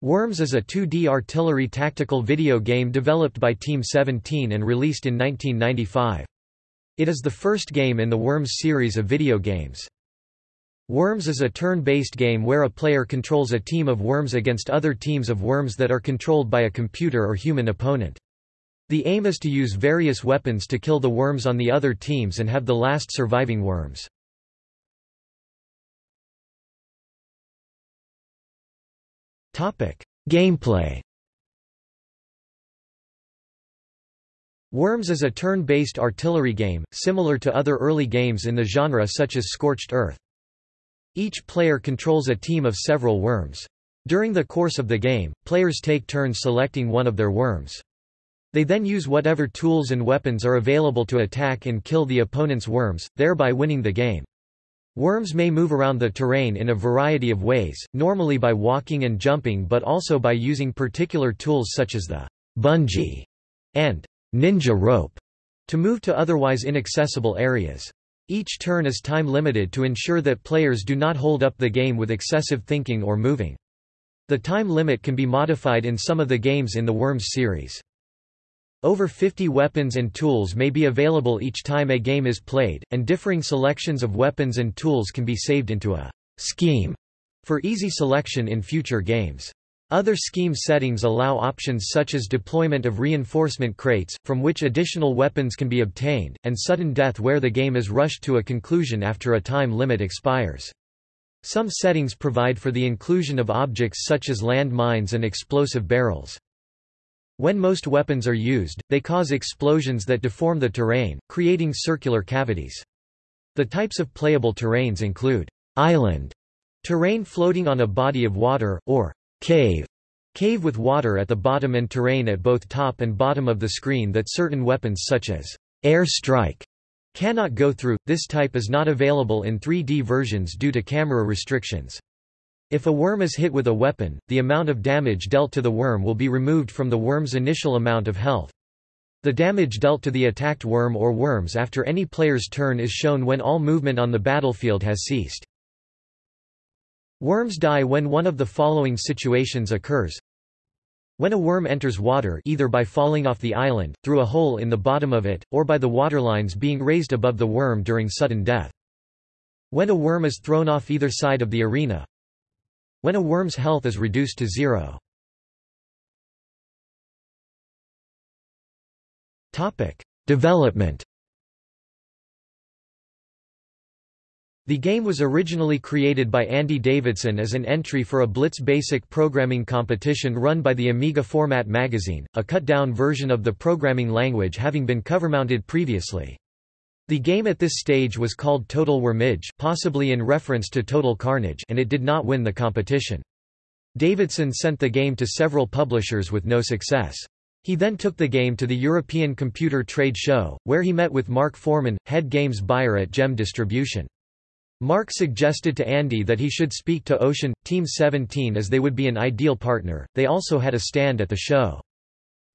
Worms is a 2D artillery tactical video game developed by Team 17 and released in 1995. It is the first game in the Worms series of video games. Worms is a turn-based game where a player controls a team of worms against other teams of worms that are controlled by a computer or human opponent. The aim is to use various weapons to kill the worms on the other teams and have the last surviving worms. Gameplay Worms is a turn-based artillery game, similar to other early games in the genre such as Scorched Earth. Each player controls a team of several worms. During the course of the game, players take turns selecting one of their worms. They then use whatever tools and weapons are available to attack and kill the opponent's worms, thereby winning the game. Worms may move around the terrain in a variety of ways, normally by walking and jumping but also by using particular tools such as the bungee and ninja rope to move to otherwise inaccessible areas. Each turn is time limited to ensure that players do not hold up the game with excessive thinking or moving. The time limit can be modified in some of the games in the Worms series. Over 50 weapons and tools may be available each time a game is played, and differing selections of weapons and tools can be saved into a scheme for easy selection in future games. Other scheme settings allow options such as deployment of reinforcement crates, from which additional weapons can be obtained, and sudden death where the game is rushed to a conclusion after a time limit expires. Some settings provide for the inclusion of objects such as land mines and explosive barrels. When most weapons are used, they cause explosions that deform the terrain, creating circular cavities. The types of playable terrains include island, terrain floating on a body of water, or cave, cave with water at the bottom and terrain at both top and bottom of the screen that certain weapons such as air strike cannot go through. This type is not available in 3D versions due to camera restrictions. If a worm is hit with a weapon, the amount of damage dealt to the worm will be removed from the worm's initial amount of health. The damage dealt to the attacked worm or worms after any player's turn is shown when all movement on the battlefield has ceased. Worms die when one of the following situations occurs. When a worm enters water either by falling off the island, through a hole in the bottom of it, or by the waterlines being raised above the worm during sudden death. When a worm is thrown off either side of the arena, when a worm's health is reduced to zero. Development The game was originally created by Andy Davidson as an entry for a Blitz Basic programming competition run by the Amiga Format magazine, a cut-down version of the programming language having been cover-mounted previously. The game at this stage was called Total Wormage possibly in reference to Total Carnage and it did not win the competition. Davidson sent the game to several publishers with no success. He then took the game to the European Computer Trade Show, where he met with Mark Foreman, head games buyer at Gem Distribution. Mark suggested to Andy that he should speak to Ocean, Team 17 as they would be an ideal partner. They also had a stand at the show.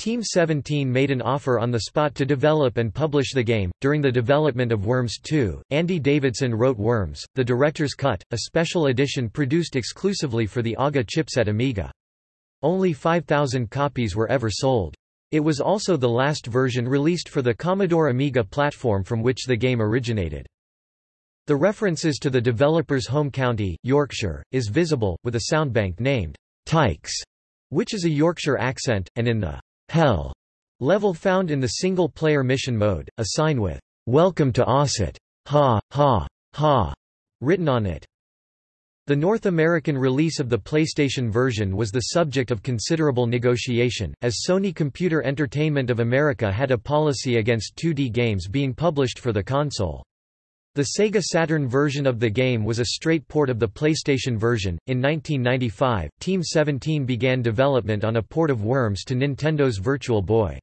Team 17 made an offer on the spot to develop and publish the game. During the development of Worms 2, Andy Davidson wrote Worms, the director's cut, a special edition produced exclusively for the AGA chipset Amiga. Only 5,000 copies were ever sold. It was also the last version released for the Commodore Amiga platform from which the game originated. The references to the developer's home county, Yorkshire, is visible, with a soundbank named Tykes, which is a Yorkshire accent, and in the Hell level found in the single-player mission mode, a sign with Welcome to Ossett, Ha, ha, ha, written on it. The North American release of the PlayStation version was the subject of considerable negotiation, as Sony Computer Entertainment of America had a policy against 2D games being published for the console. The Sega Saturn version of the game was a straight port of the PlayStation version. In 1995, Team 17 began development on a port of Worms to Nintendo's Virtual Boy.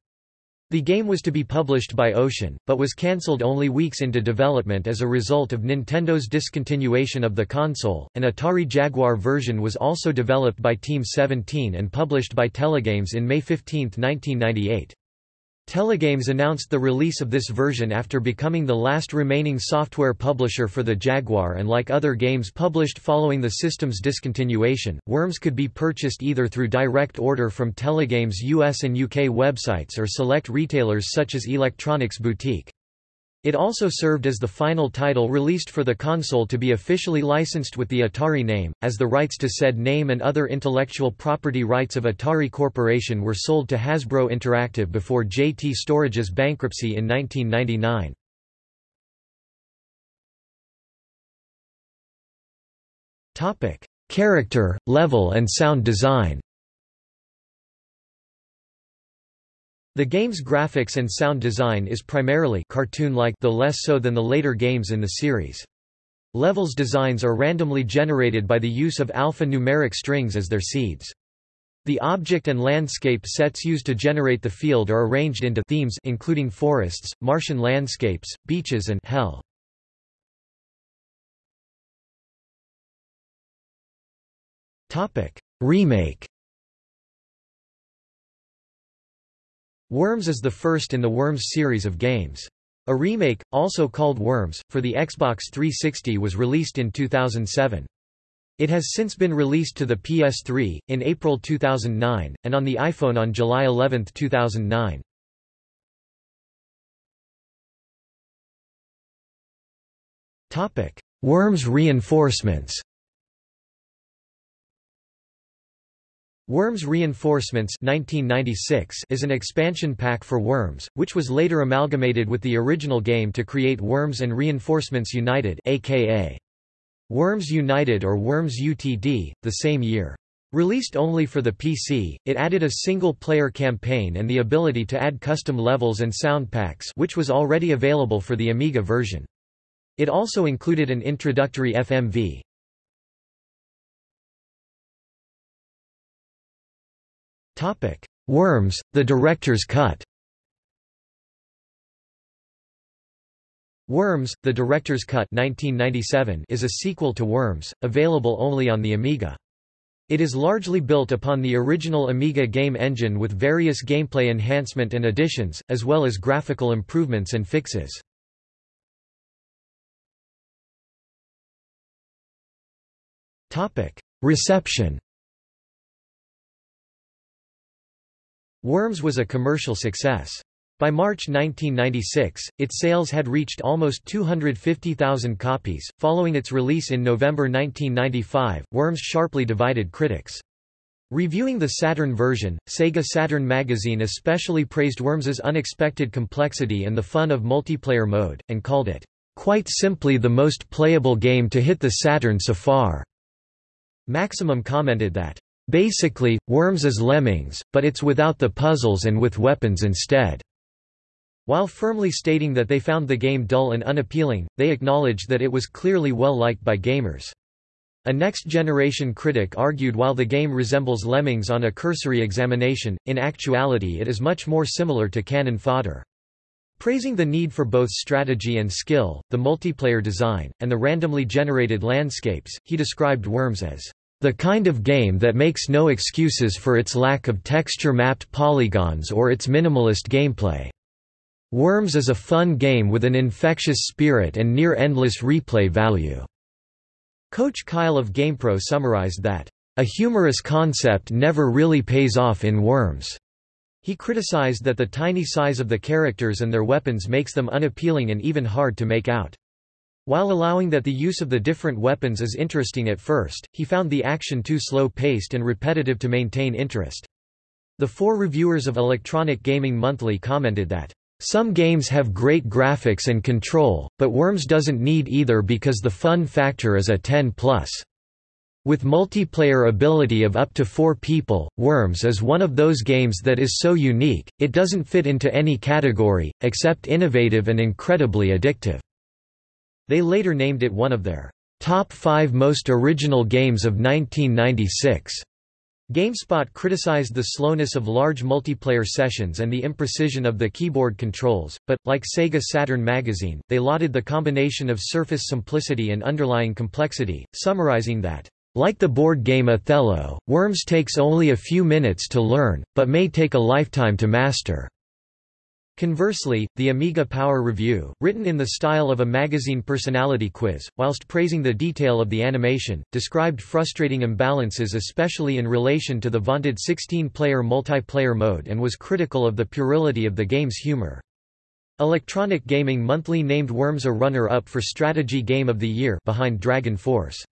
The game was to be published by Ocean, but was cancelled only weeks into development as a result of Nintendo's discontinuation of the console. An Atari Jaguar version was also developed by Team 17 and published by Telegames in May 15, 1998. Telegames announced the release of this version after becoming the last remaining software publisher for the Jaguar and like other games published following the system's discontinuation, Worms could be purchased either through direct order from Telegames US and UK websites or select retailers such as Electronics Boutique. It also served as the final title released for the console to be officially licensed with the Atari name, as the rights to said name and other intellectual property rights of Atari Corporation were sold to Hasbro Interactive before JT Storage's bankruptcy in 1999. Character, level and sound design The game's graphics and sound design is primarily cartoon-like though less so than the later games in the series. Levels designs are randomly generated by the use of alphanumeric strings as their seeds. The object and landscape sets used to generate the field are arranged into themes including forests, Martian landscapes, beaches and hell. Topic: Remake Worms is the first in the Worms series of games. A remake, also called Worms, for the Xbox 360 was released in 2007. It has since been released to the PS3, in April 2009, and on the iPhone on July 11, 2009. Worms reinforcements Worms Reinforcements 1996 is an expansion pack for Worms, which was later amalgamated with the original game to create Worms and Reinforcements United aka Worms United or Worms UTD, the same year. Released only for the PC, it added a single-player campaign and the ability to add custom levels and sound packs which was already available for the Amiga version. It also included an introductory FMV. Topic: Worms: The Director's Cut. Worms: The Director's Cut 1997 is a sequel to Worms, available only on the Amiga. It is largely built upon the original Amiga game engine with various gameplay enhancement and additions, as well as graphical improvements and fixes. Reception Worms was a commercial success. By March 1996, its sales had reached almost 250,000 copies. Following its release in November 1995, Worms sharply divided critics. Reviewing the Saturn version, Sega Saturn magazine especially praised Worms's unexpected complexity and the fun of multiplayer mode, and called it, quite simply the most playable game to hit the Saturn so far. Maximum commented that, Basically, Worms is Lemmings, but it's without the puzzles and with weapons instead. While firmly stating that they found the game dull and unappealing, they acknowledged that it was clearly well liked by gamers. A next-generation critic argued while the game resembles Lemmings on a cursory examination, in actuality it is much more similar to cannon fodder. Praising the need for both strategy and skill, the multiplayer design, and the randomly generated landscapes, he described Worms as the kind of game that makes no excuses for its lack of texture-mapped polygons or its minimalist gameplay. Worms is a fun game with an infectious spirit and near-endless replay value." Coach Kyle of GamePro summarized that, "...a humorous concept never really pays off in Worms." He criticized that the tiny size of the characters and their weapons makes them unappealing and even hard to make out. While allowing that the use of the different weapons is interesting at first, he found the action too slow-paced and repetitive to maintain interest. The four reviewers of Electronic Gaming Monthly commented that, "...some games have great graphics and control, but Worms doesn't need either because the fun factor is a 10+. With multiplayer ability of up to four people, Worms is one of those games that is so unique, it doesn't fit into any category, except innovative and incredibly addictive." They later named it one of their top five most original games of 1996. GameSpot criticized the slowness of large multiplayer sessions and the imprecision of the keyboard controls, but, like Sega Saturn magazine, they lauded the combination of surface simplicity and underlying complexity, summarizing that, "...like the board game Othello, Worms takes only a few minutes to learn, but may take a lifetime to master." Conversely, the Amiga Power Review, written in the style of a magazine personality quiz, whilst praising the detail of the animation, described frustrating imbalances especially in relation to the vaunted 16-player multiplayer mode and was critical of the puerility of the game's humor. Electronic Gaming Monthly named Worms a runner-up for Strategy Game of the Year behind Dragon Force.